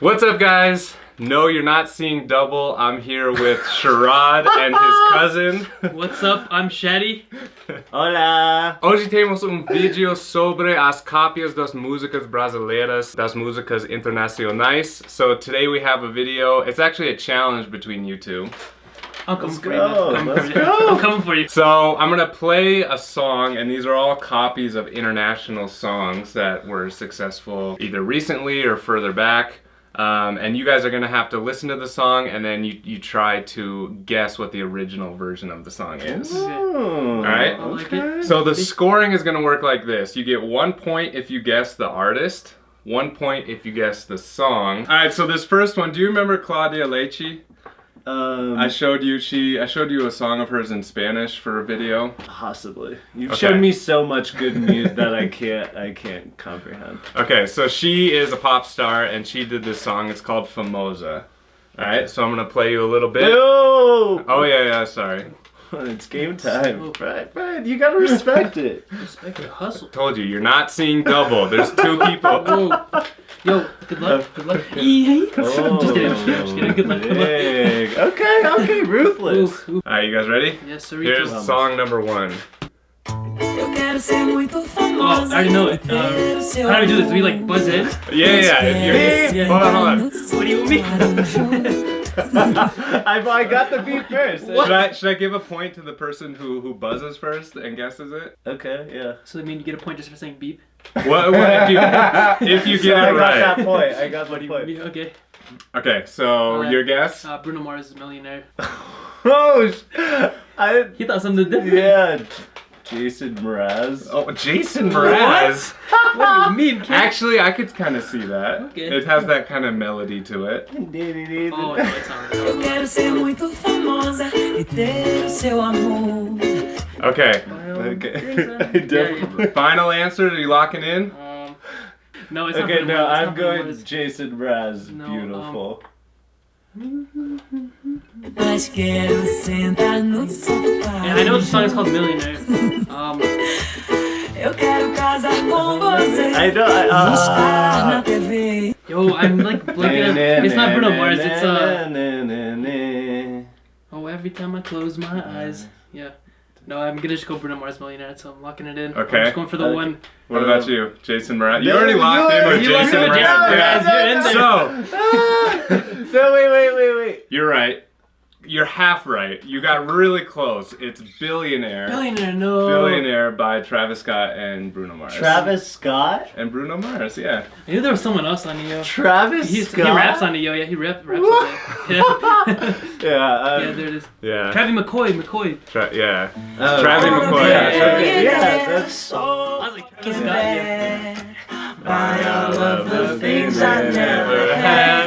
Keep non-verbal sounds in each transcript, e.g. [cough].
What's up guys? No, you're not seeing double. I'm here with [laughs] Sharad and his [laughs] cousin. What's up? I'm Shaddy. [laughs] Hola! Hoje temos um vídeo sobre as cópias das músicas brasileiras, das músicas internacionais. So today we have a video. It's actually a challenge between you two. I'm coming Let's for go, you. man. Let's coming for you. go. I'm coming for you. So I'm gonna play a song, and these are all copies of international songs that were successful either recently or further back. Um, and you guys are gonna have to listen to the song, and then you, you try to guess what the original version of the song is. All right. I like it. So the scoring is gonna work like this: you get one point if you guess the artist, one point if you guess the song. All right. So this first one, do you remember Claudia Leitte? Um, I showed you she I showed you a song of hers in Spanish for a video. possibly. You've Okay. shown me so much good music that I can't I can't comprehend. Okay, so she is a pop star and she did this song. It's called Famosa. All right, so I'm gonna play you a little bit. Oh! Oh yeah, yeah. Sorry, [laughs] It's game time. Oh. Right, right. You gotta respect it. [laughs] Respect your hustle. told you you're not seeing double. There's two [laughs] people. Whoa. Yo, good luck. Good luck. Yeah. I'm just kidding. I'm just kidding. I'm just kidding. Good luck. Good luck. Okay, okay, ruthless. Ooh, ooh. All right, you guys ready? Yes, sir. Here's Oh, song number one. Eu quero ser muito I famosa. already know it. Uh, how do we do this? Do we like buzz in? Yeah, yeah. You're, Yeah. Hold on, hold on. What do you mean? I, I got the beat first. Should I should I give a point to the person who who buzzes first and guesses it? Okay, yeah. So I mean you get a point just for saying beep? What, what if you if you So get I it got right? that point. I got What the do you point. mean? Okay. Okay, so Alright. your guess? Uh, Bruno Mars is a millionaire. [laughs] Oh, sh- I He thought something different. yeah. Jason Mraz. Oh, Jason Mraz. What do you mean, kid? [laughs] Actually, I could kind of see that. Okay. It has that kind of melody to it. [laughs] Oh, no, it's not. Eu quero ser muito famosa e ter o seu amor. Okay. Okay. [laughs] I definitely. Final answer. Are you locking in? Um, no, it's not Okay, no, I'm going Jason Mraz. No, Beautiful. Mas quero sentar no sofá. Yeah, I know the song is called Millionaire. Um, Eu quero casar com você. I don't. I, Estar na uh, TV. yo, I'm like blanking out. It's not Bruno Mars. It's uh. Oh, every time I close my eyes. Yeah. No, I'm gonna just go Bruno Mars Millionaire, so I'm locking it in. Okay. I'm just going for the Okay. one. What about you, Jason Mraz? You already you locked in with you locked Jason in with Mraz. Jason Yeah. Mraz. You're in. So [laughs] no, wait, wait, wait, wait. you're right. You're half right. You got really close. It's Billionaire. Billionaire, no. Billionaire by Travis Scott and Bruno Mars. Travis Scott? And Bruno Mars, yeah. I knew there was someone else on the yo. Travis He's, Scott? he raps on the yo, yeah. He rap, raps What? [laughs] on it. [laughs] Yeah. Yeah, um, yeah, there it is. Yeah. Travis McCoy, McCoy. Tra- yeah. oh. Travis McCoy. Yeah, Yeah, okay, yeah, that's. I was like, Travis Scott, yeah. By all of the things I never had.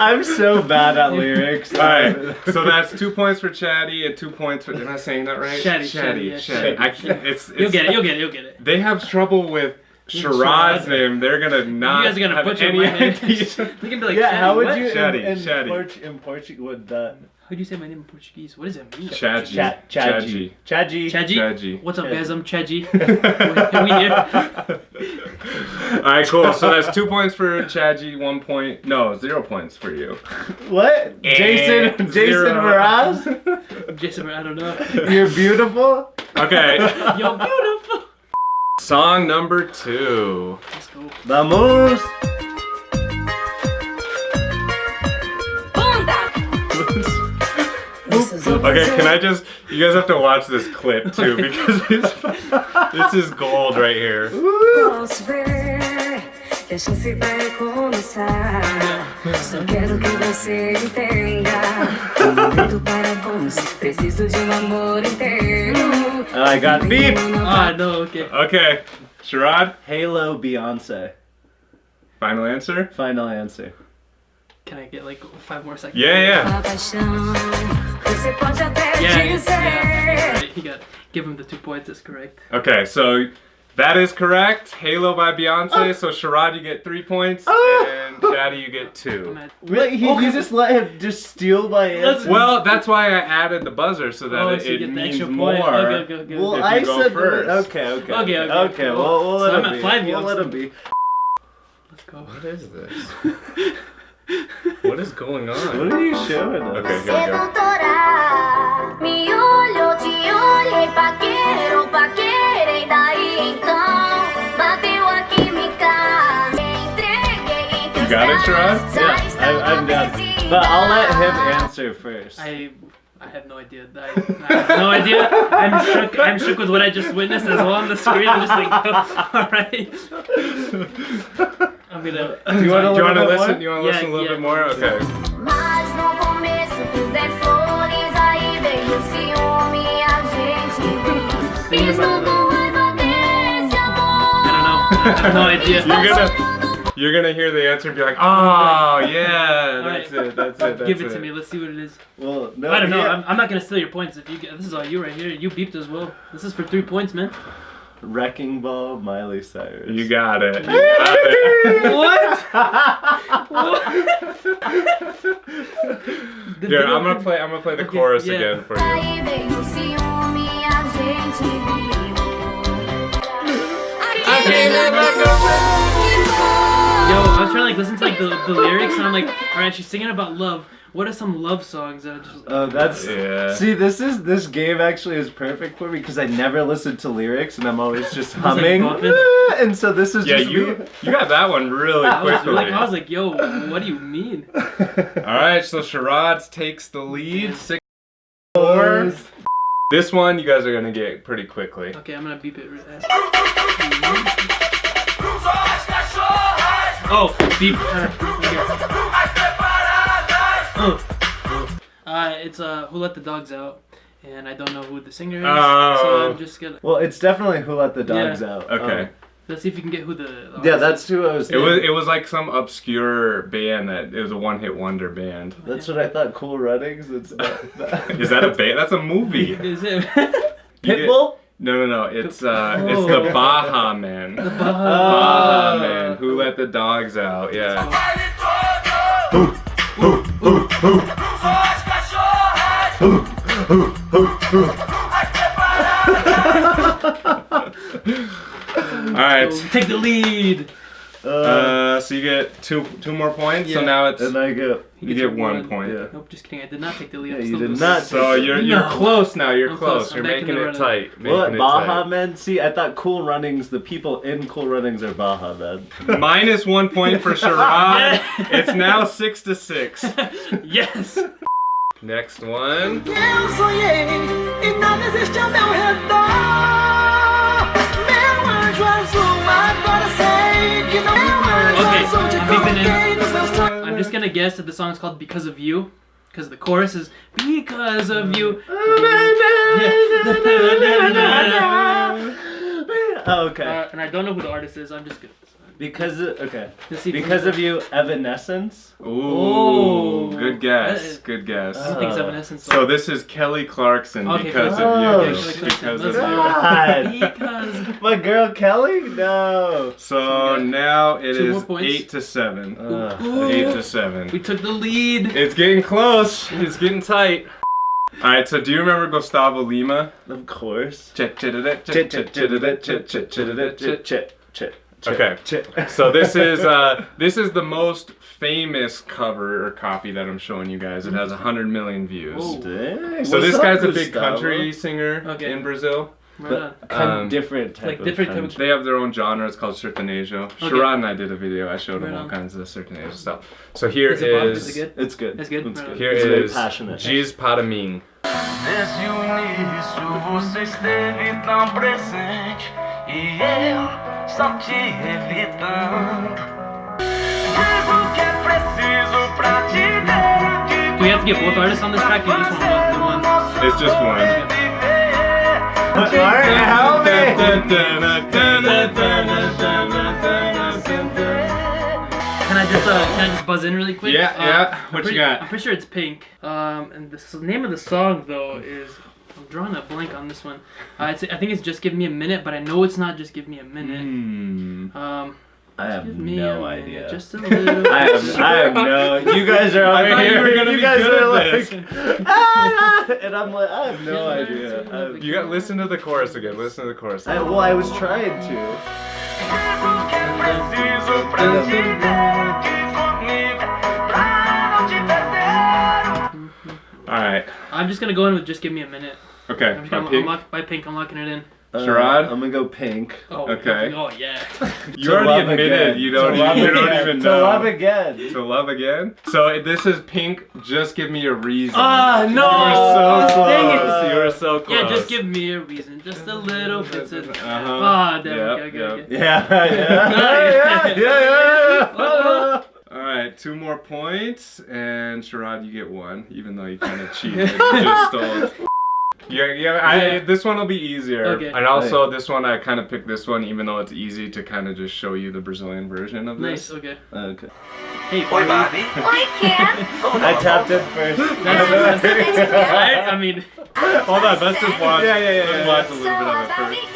I'm so bad at lyrics. Alright, so that's two points for Chatty and two points for. Am I saying that right? Chatty, Chatty, Chatty, Chatty. I can't. It's, it's You'll get it, you'll get it, you'll get it. They have trouble with Sharad's name. They're gonna not. you guys are gonna have butcher any my [laughs] name. They can be like, yeah, how would what? you Chatty, in, in, chatty. Port- in Portuguese would that? How'd you say my name in Portuguese? What does it mean? Chaji. Chat, Chaji, Chaji. Chaji? Chaji. What's up, guys? I'm Chaji. we here. [laughs] Alright, cool. So that's two points for Chaji, one point. No, zero points for you. What? Eh, Jason, Jason zero. Mraz? [laughs] Jason, I don't know. You're beautiful. Okay. [laughs] Yo, beautiful. Song number two. Let's go. Vamos. [laughs] Okay, can I just? You guys have to watch this clip too because [laughs] it's, this is gold right here. Posso ver que a chance vai começar. Só quero que você entenda. Para bons, [laughs] preciso de um amor inteiro. I got beep. Ah, no, okay. Okay, Sharad, Halo Beyonce. final answer. Final answer. Can I get like five more seconds? Yeah, yeah. A você pode até Yeah, yeah. Right, he got. Give him the two points. That's correct. Okay, so that is correct. Halo by Beyonce. Oh. So Sharad, you get three points, Oh. and Daddy, you get two. I'm Wait, he, Okay. you just let him just steal my answer? Well, that's why I added the buzzer so that Oh, it, so you it means more. point. Okay, okay, okay. Well, if I go said first. Okay, okay. Okay, okay, Okay, cool. well, we'll So let I'm him at be. five, you we'll let him be. Let's Go. What is this? [laughs] what is going on? What are you showing us? Okay, here we go. Sedutora, me olhou, te olhei, paqueiro, paquerei, daí então bateu a química. Me entreguei em teus got it, Sharad? Yeah, I, I'm done. perdida. But I'll let him answer first. I I have no idea. I, I have no [laughs] idea. I'm shook. I'm shook with what I just witnessed as well on the screen. I'm just like, all right. I'm gonna. Do you want Do you want to listen? more? You want to Yeah, listen a little yeah. bit more? Okay. Mas no começo tudo é flores, aí veio o ciúme, a gente Fiz com raiva desse amor. I don't know. I have no idea. You're gonna you're gonna hear the answer and be like, oh, oh yeah, [laughs] that's Alright. it, that's it, that's Give it to me. Let's see what it is. Well, no, I don't know. yeah. I'm, I'm not gonna steal your points. If you get this is all you right here. You beeped as well. This is for three points, man. Wrecking Ball, Miley Cyrus. You got it. [laughs] You got it. The [laughs] Here, video- I'm gonna play. I'm gonna play the Okay, chorus yeah. again for you. I was [laughs] trying to like listen to like the, the lyrics, and I'm like, all right, she's singing about love. What are some love songs that are just? Oh, that's Yeah. See, this is this game actually is perfect for me because I never listen to lyrics and I'm always just [laughs] humming. bumping? [laughs] and so this is Yeah, just you me. you got that one really I was quickly. like, I was like, yo, what do you mean? All right, so Sharad takes the lead, six four. This one you guys are gonna get pretty quickly. Okay, I'm gonna beep it. Right Oh, beep. Uh, oh. Uh, it's uh, Who Let the Dogs Out, and I don't know who the singer is, so Oh. I'm just gonna. Well, it's definitely Who Let the Dogs Yeah. Out. Okay. Um, Let's see if you can get who the. the yeah, that's who I was. It was it was like some obscure band that it was a one hit wonder band. That's what I thought. Cool Runnings. It's not [laughs] that. Is that a band? That's a movie. is. [laughs] Is it? [laughs] You get- Pitbull? No, no, no. It's uh, it's the Oh. Baha Man. the Baha. Man. Who let the dogs out? Yeah. [laughs] All right. Take the lead. Uh, Uh, so you get two two more points. Yeah. So now it's and I go. He you get a one point. Yeah. Nope, just kidding. I did not take the lead. Yeah, I'm you did losing. not. So you're you're No. close now. You're I'm close. close. You're back making it tight. Making What it Baha tight. Men? See, I thought Cool Runnings. The people in Cool Runnings are Baha Men. Minus one point for [laughs] Sharad. it's now six to six. [laughs] yes. Next one. Okay, I'm in. coloquei nos meus sonhos. I'm just gonna guess that the song is called "Because of You," because the chorus is "Because of You." Oh, [laughs] [laughs] okay. Uh, and I don't know who the artist is. I'm just gonna. Because of, okay. Let's see if Because of you, Evanescence. Ooh, Oh. good guess. is- Good guess. I think it's Uh, Evanescence. So this is Kelly Clarkson Okay, because Kelly- of Oh, you. shit. Because Let's you. go. God. because My girl Kelly? No. So now it Two is eight to seven. Uh, Eight to seven. we took the lead. It's getting close. It's getting tight. All right. So do you remember Gusttavo Lima? of course. Chit chit chit Chit, chit chit, chit chit, chit chit chit, chit. Okay. Chit. [laughs] So this is uh this is the most famous cover or copy that I'm showing you guys. It has hundred million views. Whoa. Dang, So what's this guy's a big Gusttavo? country singer Okay. in Brazil. Right kind Um, of different type like of different type of- country. They have their own genre. It's called sertanejo. Okay. Sharad and I did a video. I showed him all on. kinds of sertanejo stuff. So here Is it pop? is, Is it good? It's good. That's good? It's good. on. here it's is passionate. Giz para mim. Desde o início você esteve tão presente e eu só te evitando. Diz o que é preciso pra te ver. Do we have to get both artists on this track or just one? one, one? It's just one. Alright, help me. Can I just uh, can I just buzz in really quick? Yeah, Uh, yeah. I'm What you pretty- got? I'm pretty sure it's Pink. Um, and the name of the song though is I'm drawing a blank on this one. Uh, it's, I think it's just give me a minute, but I know it's not just give me a minute. Hmm. Um, I have me no idea. Just a little. [laughs] I have, I have no. You guys are [laughs] I over thought you here. were gonna you be guys good are at like, this. ah, [laughs] and I'm like, I have no Yeah, idea. it's- I, You got listen to the chorus again. Listen to the chorus. I, well, I was trying to. Diz o que é preciso pra te ter aqui comigo Pra não te perder Alright. I'm just gonna go in with just give me a minute. Okay. I'm just By gonna, I'm Pink. lock, by pink, I'm locking it in. Uh, Sherrod? I'm gonna go pink. Oh, Okay. Oh yeah. [laughs] You To already admitted again. you don't, To love you don't again. even To know. love again. To love again? So this is Pink. Just give me a reason. Ah no! You were so Dang it. close. You were so close. Yeah, just give me a reason, just a little bit. Of... Uh-huh. Ah, damn. Yep, okay, okay, yep. okay. [laughs] Yeah, yeah, yeah, yeah, yeah, yeah. All right, two more points, and Sherrod, you get one, even though you kind of cheated. [laughs] you just stole. Yeah, yeah. I, Yeah. this one will be easier. Okay. And also, this one I kind of picked this one, even though it's easy to kind of just show you the Brazilian version of this. Nice. this. Okay. Uh, okay. Hey, Oi, Barbie. Barbie Oi, Ken. I tapped it first. That's, that's, [laughs] right? I mean, Hold on, let's just watch. Yeah, yeah, yeah, Let's watch a little bit of it first.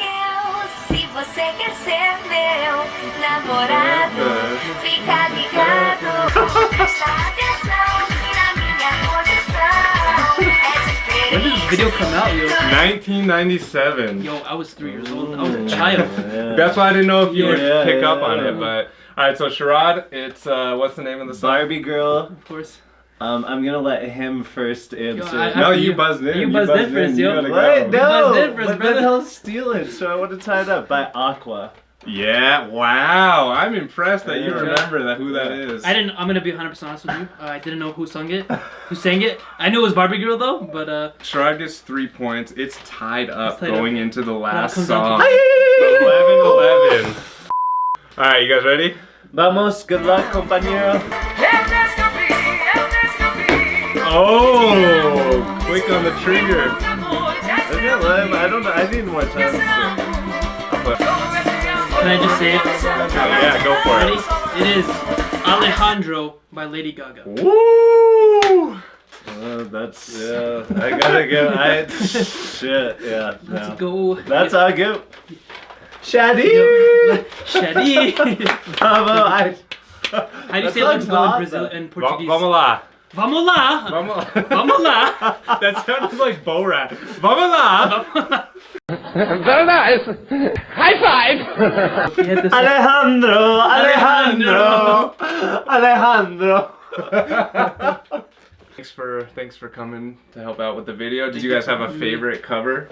Você quer ser meu namorado, fica ligado. Video come out, yo? 1997. Yo, I was three years old. I was a child. Yeah. That's why I didn't know if you would Yeah, pick yeah, up on yeah. it, but all right. So Sherrod, it's uh, what's the name of the song? Barbie girl. Of course. Um, I'm gonna let him first answer. I- I- No, you you- buzzed in. you buzzed in first, yo. You gotta what? go. No, buzzed in first, but brother. then he'll steal it, so I want to tie it up by Aqua. Yeah. Wow. I'm impressed that you remember that who that is. I didn't. I'm gonna be 100 percent honest with you. Uh, I didn't know who sung it, who sang it. I knew it was Barbie Girl though, but uh, Sherrod gets three points. It's tied up It's tied going into the last song. to- 11 11. All right, you guys ready? Vamos, good luck, compañero. Eu descobri, eu descobri Oh, quick on the trigger. Okay, well, I don't know. I need more time. Can I just say it? Yeah, go for Ready? it. It is Alejandro by Lady Gaga. Woo! Uh, that's yeah. I gotta go. [laughs] I shit. Yeah. Let's no. go. That's how I go. Shadi. Yo, Shadi. [laughs] Bravo. I. How do you say let's go in hot, Brazil in Portuguese? Vamos lá. Vamos lá. Vamos Vamos lá. [laughs] that sounds like Bo Rat. Vamos lá. He had this- Alejandro. Alejandro. Alejandro. Thanks for thanks for coming to help out with the video. Did you guys have a favorite cover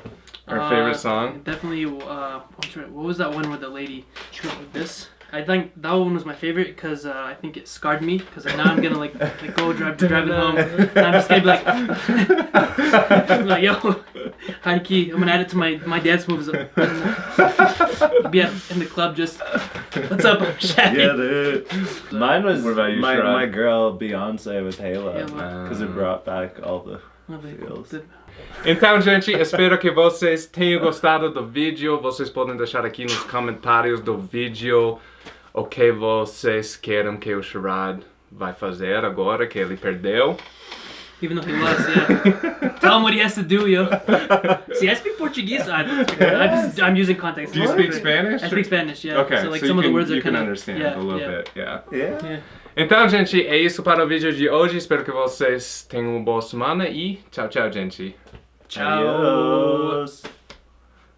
or favorite Uh, song? Definitely. Uh, I'm what was that one where the lady went with this? I think that one was my favorite because uh, I think it scarred me. Because now I'm gonna like, like go drive driving home. [laughs] And I'm just gonna be like, [laughs] like yo, high key. I'm gonna add it to my my dance moves. [laughs] be in the club just what's up, Shaq? Yeah, dude. Mine was What about you, my, my girl Beyonce with Halo because it brought back all the. Feels. Então, gente, espero que vocês tenham gostado do vídeo. Vocês podem deixar aqui nos comentários do vídeo o que vocês querem que o Sherrod vai fazer agora que ele perdeu. Even though he lost, yeah. [laughs] Tell him what he has to do, yo. See, I speak Portuguese. I, I'm, just, I'm using context. Do you speak Spanish? I speak Spanish, yeah. Okay, so like so some you of the can, words you are kind can of understand yeah, a little yeah. bit, yeah. Yeah. Yeah. Então, gente, é isso para o vídeo de hoje. Espero que vocês tenham uma boa semana e tchau, tchau, gente. Ciao. Adios.